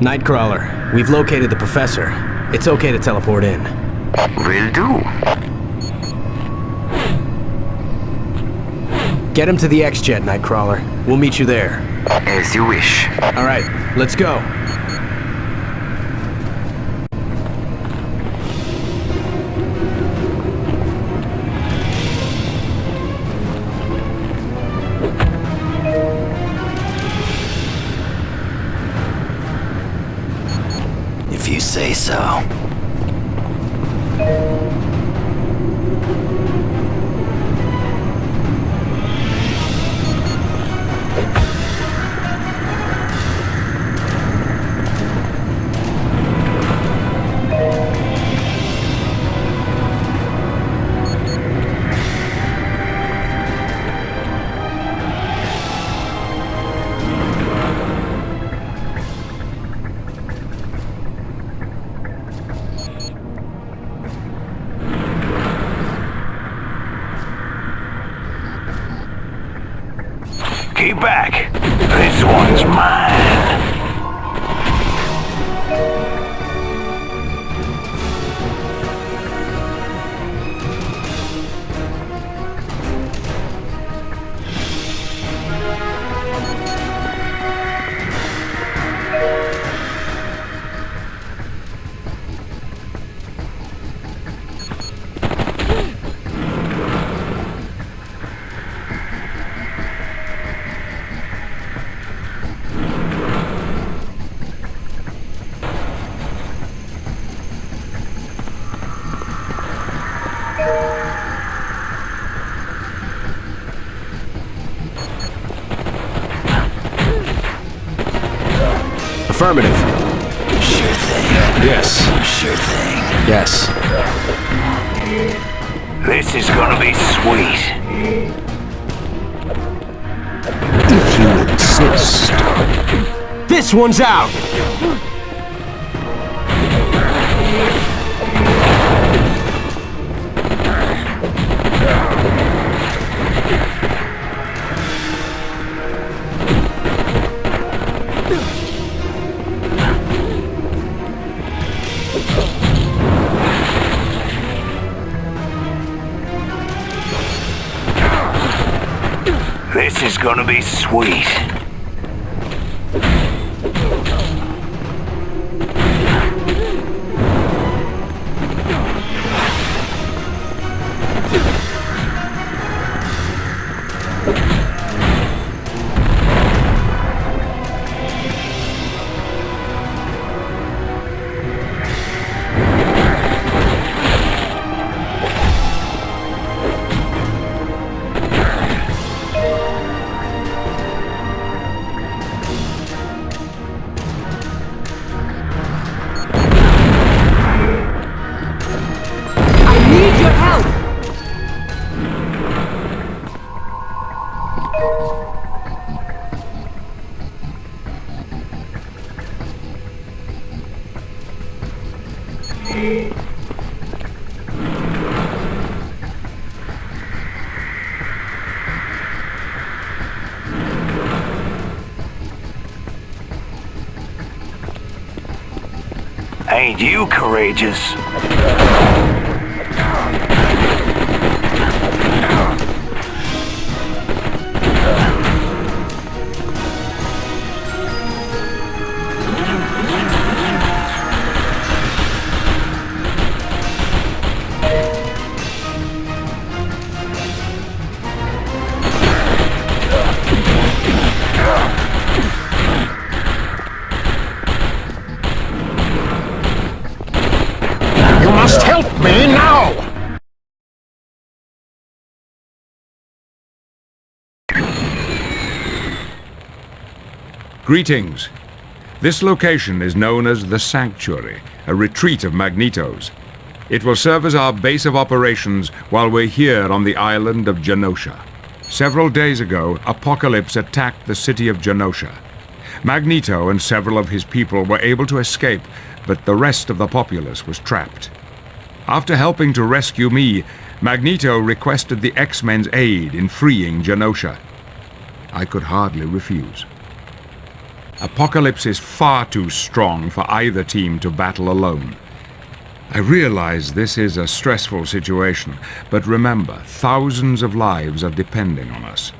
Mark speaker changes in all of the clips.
Speaker 1: Nightcrawler, we've located the Professor. It's okay to teleport in.
Speaker 2: Will do.
Speaker 1: Get him to the X-Jet, Nightcrawler. We'll meet you there.
Speaker 2: As you wish.
Speaker 1: Alright, let's go.
Speaker 3: Say so.
Speaker 4: Keep back. This one's mine.
Speaker 1: Affirmative.
Speaker 3: Sure thing.
Speaker 1: Yes.
Speaker 3: Sure thing.
Speaker 1: Yes.
Speaker 4: This is gonna be sweet.
Speaker 1: If you insist. This one's out!
Speaker 4: Be sweet. Ain't you courageous?
Speaker 5: Greetings. This location is known as the Sanctuary, a retreat of Magneto's. It will serve as our base of operations while we're here on the island of Genosha. Several days ago, Apocalypse attacked the city of Genosha. Magneto and several of his people were able to escape, but the rest of the populace was trapped. After helping to rescue me, Magneto requested the X-Men's aid in freeing Genosha. I could hardly refuse. Apocalypse is far too strong for either team to battle alone. I realize this is a stressful situation, but remember, thousands of lives are depending on us.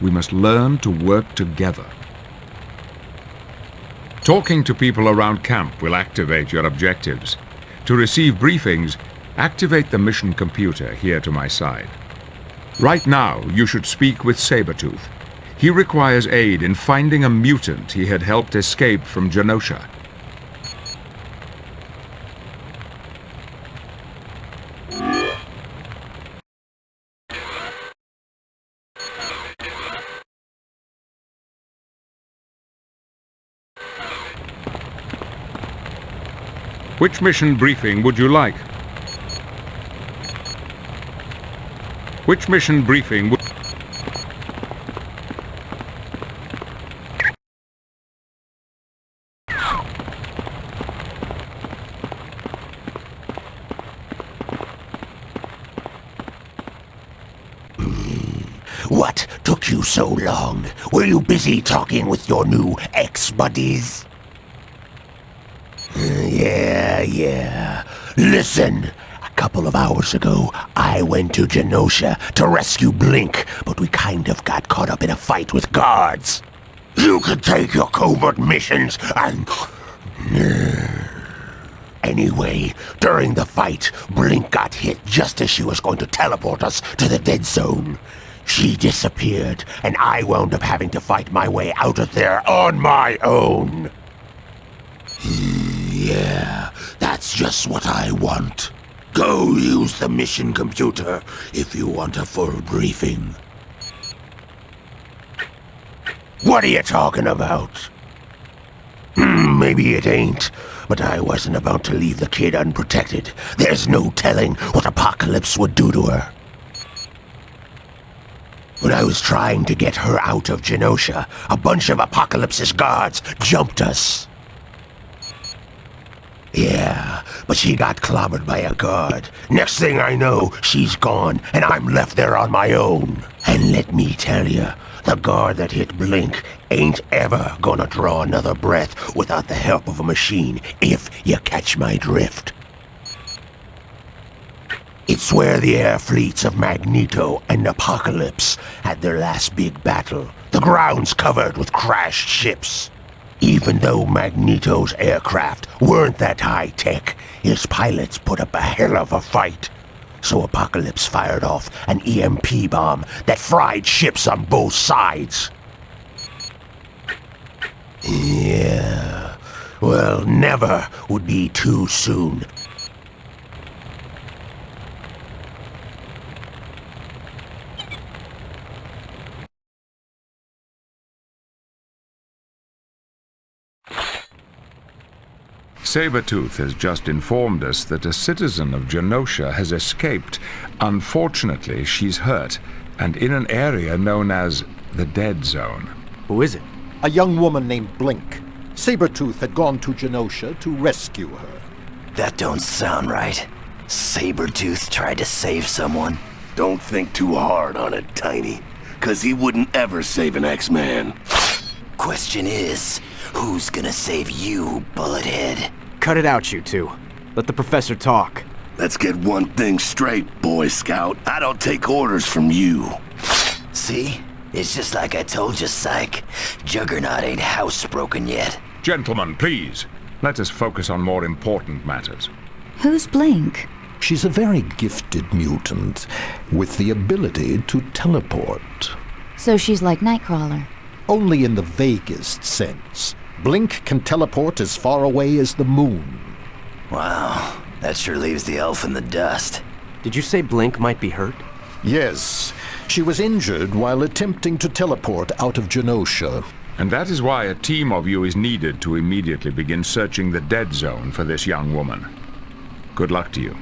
Speaker 5: We must learn to work together. Talking to people around camp will activate your objectives. To receive briefings, activate the mission computer here to my side. Right now, you should speak with Sabretooth. He requires aid in finding a mutant he had helped escape from Genosha. Which mission briefing would you like? Which mission briefing would...
Speaker 6: What took you so long? Were you busy talking with your new ex-buddies? Uh, yeah, yeah. Listen, a couple of hours ago, I went to Genosha to rescue Blink, but we kind of got caught up in a fight with guards. You could take your covert missions and... Anyway, during the fight, Blink got hit just as she was going to teleport us to the dead zone. She disappeared, and I wound up having to fight my way out of there on my own. Yeah, that's just what I want. Go use the mission computer if you want a full briefing. What are you talking about? Hmm, maybe it ain't, but I wasn't about to leave the kid unprotected. There's no telling what Apocalypse would do to her. When I was trying to get her out of Genosha, a bunch of Apocalypse's guards jumped us. Yeah, but she got clobbered by a guard. Next thing I know, she's gone, and I'm left there on my own. And let me tell you, the guard that hit Blink ain't ever gonna draw another breath without the help of a machine, if you catch my drift. It's where the air fleets of Magneto and Apocalypse had their last big battle. The ground's covered with crashed ships. Even though Magneto's aircraft weren't that high-tech, his pilots put up a hell of a fight. So Apocalypse fired off an EMP bomb that fried ships on both sides. Yeah. Well, never would be too soon.
Speaker 5: Sabretooth has just informed us that a citizen of Genosha has escaped. Unfortunately, she's hurt, and in an area known as the Dead Zone.
Speaker 1: Who is it?
Speaker 7: A young woman named Blink. Sabretooth had gone to Genosha to rescue her.
Speaker 3: That don't sound right. Sabretooth tried to save someone.
Speaker 8: Don't think too hard on it, Tiny. Cause he wouldn't ever save an X-Man.
Speaker 3: Question is, who's gonna save you, Bullethead?
Speaker 1: Cut it out, you two. Let the professor talk.
Speaker 8: Let's get one thing straight, Boy Scout. I don't take orders from you.
Speaker 3: See? It's just like I told you, Cyke. Juggernaut ain't housebroken yet.
Speaker 5: Gentlemen, please, let us focus on more important matters.
Speaker 9: Who's Blink?
Speaker 6: She's a very gifted mutant with the ability to teleport.
Speaker 9: So she's like Nightcrawler.
Speaker 7: Only in the vaguest sense. Blink can teleport as far away as the moon.
Speaker 3: Wow, that sure leaves the elf in the dust.
Speaker 1: Did you say Blink might be hurt?
Speaker 7: Yes, she was injured while attempting to teleport out of Genosha.
Speaker 5: And that is why a team of you is needed to immediately begin searching the Dead Zone for this young woman. Good luck to you.